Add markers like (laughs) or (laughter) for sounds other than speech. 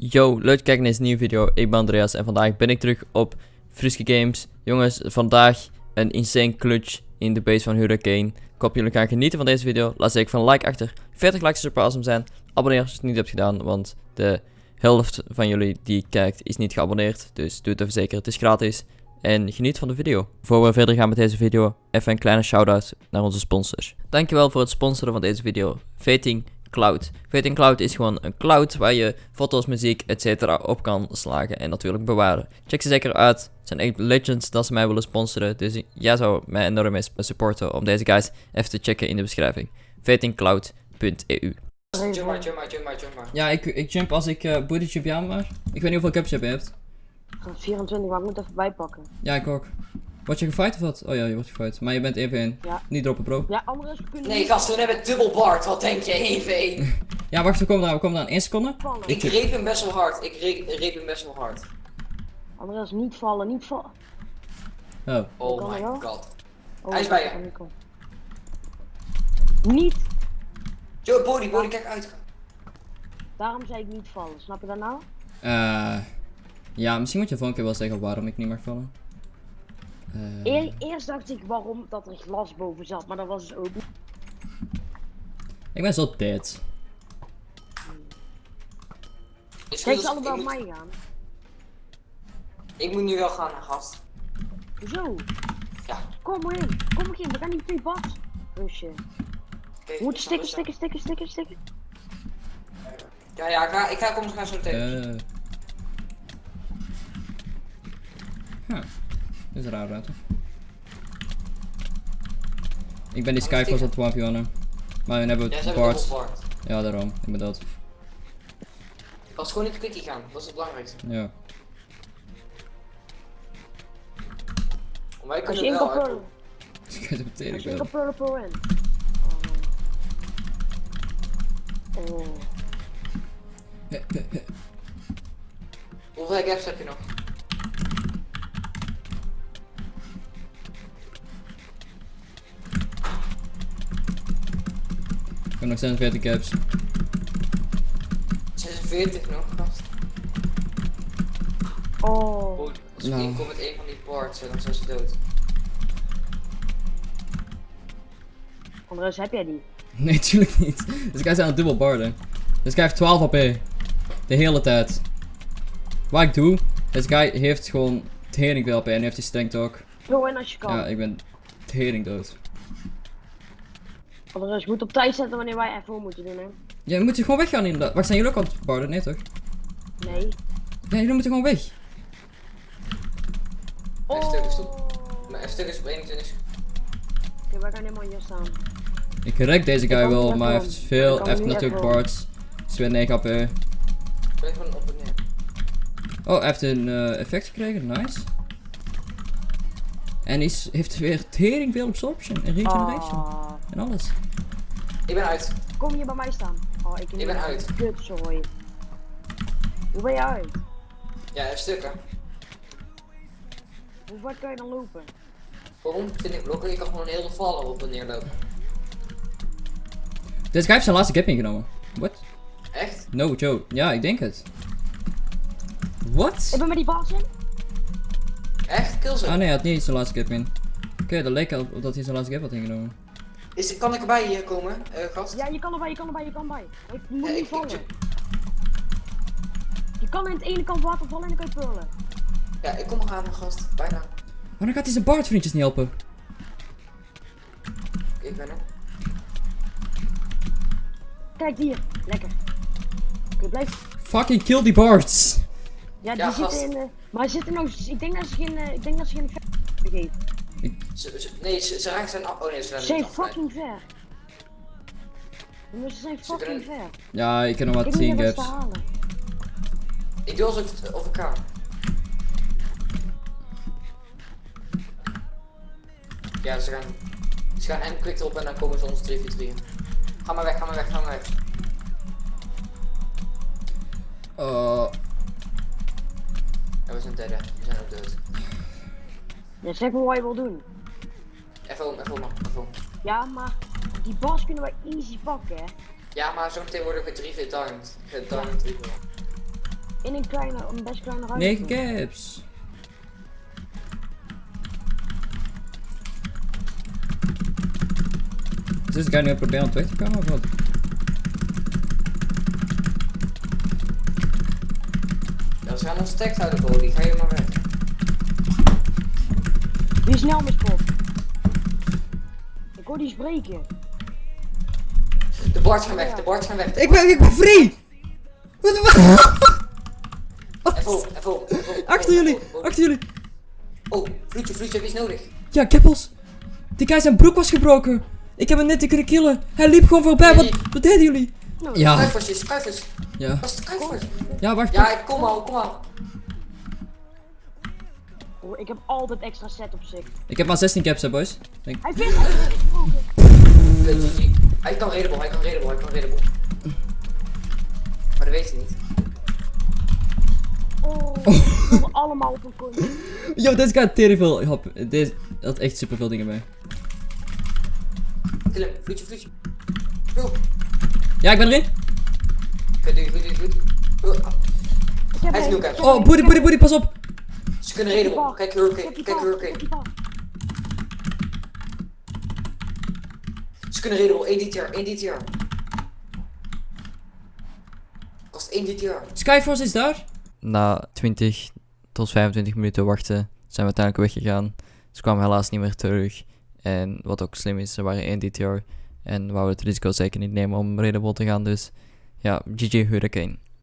Yo, leuk te kijken naar deze nieuwe video. Ik ben Andreas en vandaag ben ik terug op Friske Games. Jongens, vandaag een insane clutch in de base van Hurricane. Ik hoop jullie gaan genieten van deze video. Laat zeker van een like achter. 40 likes super awesome zijn. Abonneer als je het niet hebt gedaan, want de helft van jullie die kijkt is niet geabonneerd. Dus doe het even zeker, het is gratis. En geniet van de video. Voor we verder gaan met deze video, even een kleine shout-out naar onze sponsors. Dankjewel voor het sponsoren van deze video. Veting Cloud. Veting Cloud is gewoon een cloud waar je foto's, muziek, etc. op kan slagen en natuurlijk bewaren. Check ze zeker uit. Het zijn echt legends dat ze mij willen sponsoren. Dus jij zou mij enorm mee supporten om deze guys even te checken in de beschrijving. Vetingcloud.eu Jump maar, jump maar, jump maar, jump maar. Ja, ik, ik jump als ik uh, booty jump ja maar. Ik weet niet hoeveel cups je hebt. 24, maar ik moet even bijpakken. Ja, ik ook. Word je gefight of wat? Oh ja, je wordt gefight. Maar je bent even in. Ja. Niet droppen, bro. Ja, anders kunnen Nee, gast, we hebben dubbel Bart. Wat denk je? 1 1 (laughs) Ja, wacht, we komen daar. We komen daar in 1 seconde. vallen. Ik reep hem best wel hard. Ik re reep hem best wel hard. Andreas, niet vallen, niet vallen. Oh. Oh my god. Oh, Hij is bij je. Niet, Yo, body, body, kijk uit. daarom zei ik niet vallen, snap je dat nou? Eh. ja, misschien moet je volgende keer wel zeggen waarom ik niet mag vallen. Eh, E- eerst dacht ik waarom dat er glas boven zat, maar dat was dus ook niet. ik ben zo dead. Is Kijk ze ik, op moet, mij gaan. ik moet nu wel gaan, gast. Hoezo? Ja. Kom maar in, kom maar in, we gaan niet twee bas. Rusje. Moeten snap stikken, stikken, stikken, stikken, stikken. Ja, ja, ik ga, ik ga kom gaan zo tegen. Eh. Huh. Is raar ruimte. Ik ben die Skyforce aan het 1v1'en. Maar dan hebben ja, we Bart. Bart. Ja, daarom. Ik ben dood. Als gewoon niet de quickie gaan, dat is het belangrijkste. Ja. Als kunnen je in wel kan uit. (laughs) Ik weet het meteen ik wel. kan pull in. Oh. Oh. Hoeveel gaps heb je nog? Heb nog 46 caps. 46 nog, gast. Oh. Goed, als ik Nou. inkom met een van die parts, dan zijn ze dood. Andreas, heb jij die? (laughs) Nee, tuurlijk niet. Deze guy is aan het dubbel barden. Deze guy heeft 12 AP. De hele tijd. Wat ik doe, deze guy heeft gewoon tering veel AP en heeft hij strength ook. Pull in als je kan. Ja, ik ben tering dood. Andreas, je moet op tijd zetten wanneer wij even moeten doen, hè? Ja, je moet gewoon weggaan inderdaad. Wacht, zijn jullie ook aan het barden? Nee toch? Nee. Ja, jullie moeten gewoon weg. Is stuk, is Oh. Mijn F-stuk is op 21. Oké, wij gaan helemaal hier staan. Ik rek deze Ik guy wel, maar hij heeft veel. Ik Hij heeft natuurlijk bards. Is weer 9 AP. Blijf gewoon op en neer. Oh, hij heeft een eh, effect gekregen, nice. En is, heeft weer tering veel absorption en regeneration. Ah. En alles. Ik ben uit. Kom hier bij mij staan. Oh, ik, Ik ben uit. Kut, sorry. Hoe ben je uit? Ja, F-stukken. Hoe ver kan je dan lopen? Waarom? 20 blokken, je kan gewoon heel vallen op en neer lopen. Deze guy heeft zijn laatste cap ingenomen. What? Echt? No, Joe. Ja, ik denk het. What? Ik ben met die baas in. Echt? Kill ze. Ah nee, hij had niet zijn laatste cap in. Oké, dat leek al op dat hij zijn laatste cap had ingenomen. Is, kan ik erbij hier komen, eh, gast? Ja, je kan erbij, je kan erbij, je kan erbij. Je moet Ja, niet ik- vallen. ik- Je kan in het ene kant water vallen en dan kan je pullen. Ja, ik kom eraan, gast. Bijna. Waarom gaat hij zijn Bart vriendjes niet helpen? Ik ben er. Kijk hier, lekker. Oké, blijf. Fucking kill die Bards! Ja, die Ja, zitten gast. in. eh, maar hij zit er nou. Ik denk dat ze geen. eh, ik denk dat ze geen. Ze, ze- nee, ze, ze raken zijn af. Oh nee, ze Ze zijn zijn fucking ver. Jongens, ze zijn Ze fucking kunnen- ver. Ja, ik heb nog maar Ik 10 moet net wat te halen. Ik doe alsof ik het over kan. Ja, ze gaan. Ze gaan hem quick op en dan komen ze ons 3 4 3 Ga maar weg, ga maar weg, ga maar weg. Oh, Ja, we zijn derde. We zijn ook dood. Ja, zeg maar wat je wil doen. Even om, even om, even om. Ja, maar die bas kunnen wij easy pakken, hè. Ja, maar zometeen worden we 3 v downed. Gedowned 3 v In een kleine, een best kleine ruimte. 9 caps. Is deze guy nu proberen om terug te komen of wat? Ja, ze gaan ons tekst houden, bro. Die ga je maar weg. Wie is snel mispot? Ik hoor die spreken. De Barts gaan weg, de Barts gaan weg. Ik ben, ik ben free! Wat de op, even op, even op. Achter jullie, achter jullie. Oh, vloedje, vloedje, wie is nodig? Ja, keppels. Die guy zijn broek was gebroken. Ik heb hem net te kunnen killen. Hij liep gewoon voorbij. Wat, wat deden jullie? Nou, Ja, Kruifers, kruifers. ja. Dat is de kruifers. Ja, wacht. Ja, ik kom al, kom al. Ik heb altijd extra set op zich. Ik heb maar 16 caps, hè, boys. Denk- Hij vindt GG. Hij kan redable, hij kan redable, hij kan redable. Maar dat weet hij niet. Oh, (laughs) we allemaal op een coin. Yo, deze tering veel. hop. Deze had echt super veel dingen mee. Kill hem, vloedje, vloedje. Ja, ik ben erin. je goed, doe je goed. Ik heb Hij is nu Oh, booty, booty, heb booty, pas op. Ze kunnen redable. Kijk Hurricane, kijk Hurricane. Ze kunnen redable, 1 DTR, 1 DTR. Kost 1 DTR. Skyforce is daar. Na 20 tot 25 minuten wachten zijn we uiteindelijk weggegaan. Ze kwamen helaas niet meer terug. En wat ook slim is, ze waren 1 DTR. En wouden het risico zeker niet nemen om Redable te gaan. Dus ja, GG Hurricane.